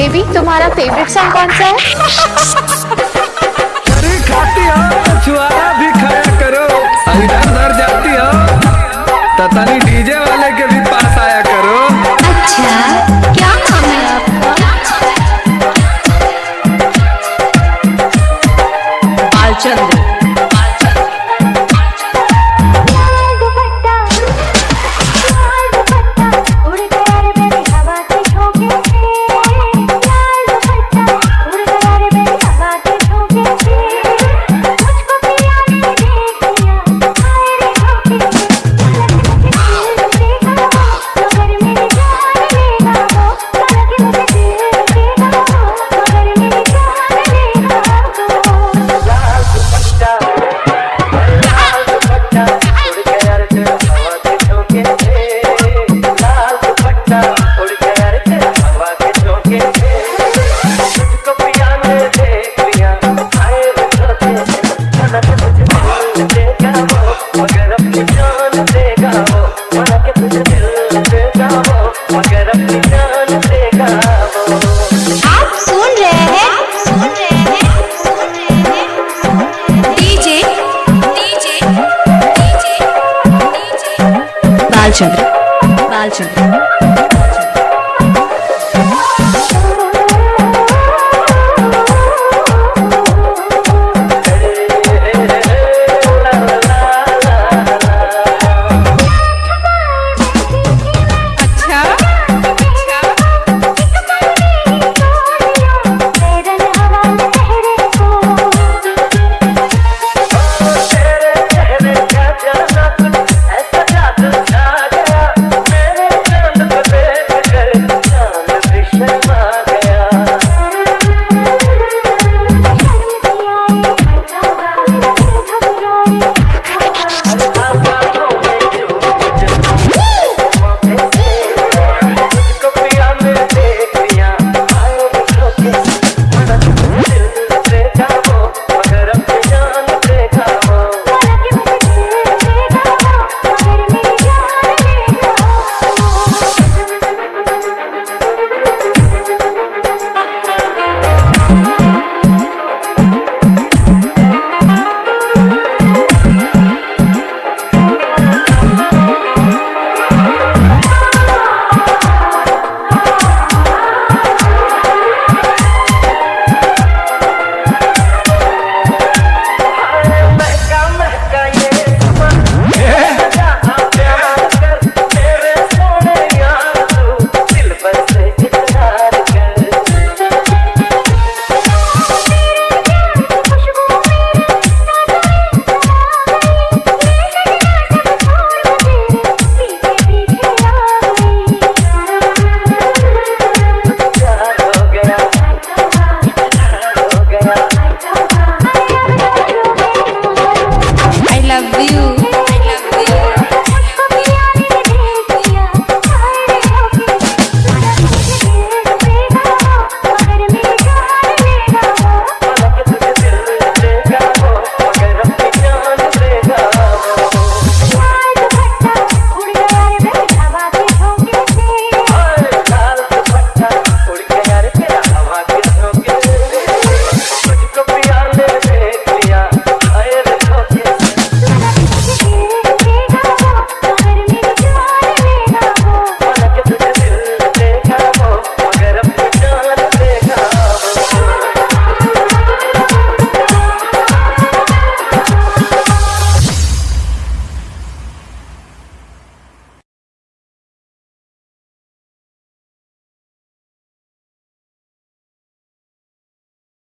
Baby तुम्हारा favourite song कौन सा है? Belgium.